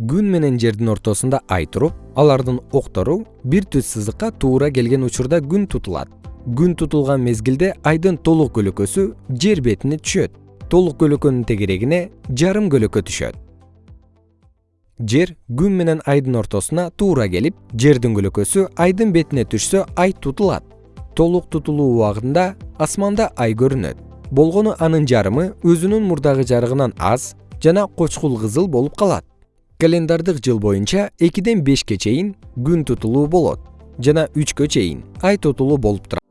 күн менен жердин ортосунда ай туруп алардын октору бир түз сызыкка туура келген учурда күн тутулат. Күн тутулган мезгилде айдын толук көлөкөсү жер бетине түшөт. Толук көлөкөнүн тегерегине жарым көлөкө түшөт. Жер күн менен айдын ортосуна туура келип жердин көлөкөсү айдын бетине түшсө ай тутулат. Толук тутулуу убагында асманда ай көрүнөт. Болгону анын жарымы өзүнүн мурдагы жарыгынан аз жана кочкул кызыл болуп калат календардык жыл боюнча экиден бешке чейин күн тутулуу болот жана үчкө чейин ай тутулуу болуп турат